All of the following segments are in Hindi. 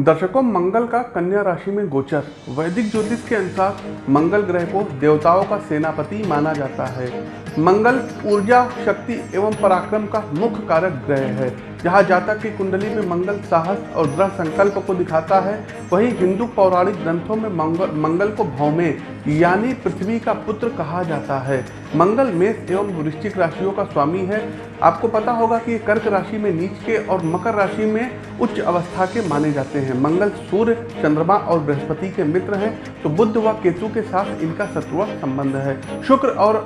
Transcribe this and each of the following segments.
दर्शकों, मंगल का कन्या राशि में गोचर। वैदिक ज्योतिष के अनुसार मंगल ग्रह को देवताओं का सेनापति माना जाता है। मंगल ऊर्जा, शक्ति एवं पराक्रम का मुख्य कारक ग्रह है। जहाँ जातक की कुंडली में मंगल साहस और दृढ़ संकल्प को दिखाता है, वहीं हिंदू पौराणिक ग्रंथों में मंगल मंगल को भौमे, यानी पृथ्वी का पुत्र कहा जाता है। मंगल मेष एवं वृश्चिक राशियों का स्वामी है। आपको पता होगा कि कर्क राशि में नीच के और मकर राशि में उच्च अवस्था के माने जाते हैं। मंगल सूर्य, चंद्रमा और बृहस्पति के मित्र हैं तो बुद्ध व केतु के साथ इनका शत्रुआ संबंध है। शुक्र और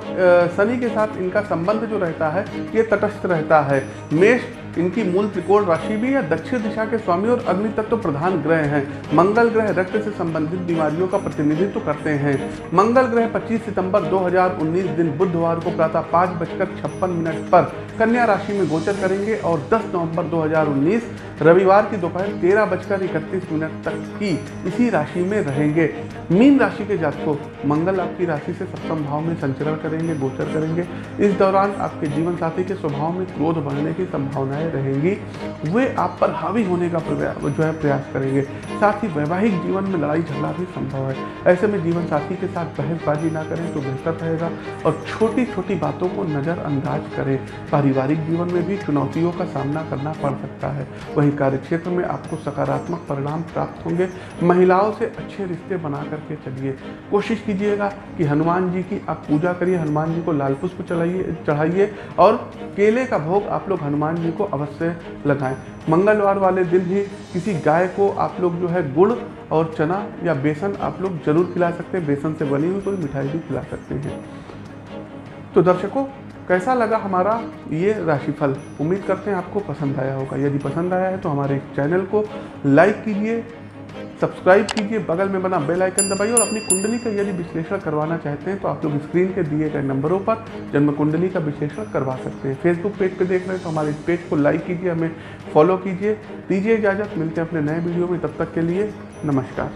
शनि के साथ इनका संबंध जो रहता है, ये तटस्थ रहता है। मेष इनकी मूल त्रिकोण राशि भी है, दक्षिण दिशा के स्वामी और अग्नि तत्व प्रधान ग्रह हैं। मंगल ग्रह रक्त से संबंधित बीमारियों का प्रतिनिधित्व करते हैं। मंगल ग्रह 25 सितंबर 2019 दिन बुधवार को प्रातः पाँच बजकर छप्पन मिनट पर कन्या राशि में गोचर करेंगे और 10 नवंबर 2019 रविवार की दोपहर तेरह बजकर इकतीस मिनट तक की इसी राशि में रहेंगे। मीन राशि के जातकों, मंगल आपकी राशि से सप्तम भाव में संचरण करेंगे, गोचर करेंगे। इस दौरान आपके जीवन साथी के स्वभाव में क्रोध बढ़ने की संभावनाएँ रहेंगी। वे आप पर हावी होने का जो है प्रयास करेंगे। साथ ही वैवाहिक जीवन में लड़ाई झगड़ा भी संभव है। ऐसे में जीवन साथी के साथ बहसबाजी ना करें तो बेहतर रहेगा और छोटी छोटी बातों को नज़रअंदाज करें। पारिवारिक जीवन में भी चुनौतियों का सामना करना पड़ सकता है। वहीं कार्यक्षेत्र में आपको सकारात्मक परिणाम प्राप्त होंगे। महिलाओं से अच्छे रिश्ते बना करके चलिए। कोशिश कीजिएगा कि हनुमान जी की आप पूजा करिए, हनुमान जी को लाल पुष्प चढ़ाइए चढ़ाइए और केले का भोग आप लोग हनुमान जी को अवश्य लगाएँ। मंगलवार वाले दिन ही किसी गाय को आप लोग जो है गुड़ और चना या बेसन आप लोग ज़रूर खिला सकते हैं। बेसन से बनी हुई कोई मिठाई भी खिला सकते हैं। तो दर्शकों कैसा लगा हमारा ये राशिफल? उम्मीद करते हैं आपको पसंद आया होगा। यदि पसंद आया है तो हमारे चैनल को लाइक कीजिए, सब्सक्राइब कीजिए, बगल में बना बेल आइकन दबाइए और अपनी कुंडली का यदि विश्लेषण करवाना चाहते हैं तो आप लोग स्क्रीन के दिए गए नंबरों पर जन्म कुंडली का विश्लेषण करवा सकते हैं। फेसबुक पेज पे देख रहे हैं तो हमारे पेज को लाइक कीजिए, हमें फॉलो कीजिए, दीजिए इजाज़त, मिलते हैं अपने नए वीडियो में। तब तक के लिए नमस्कार।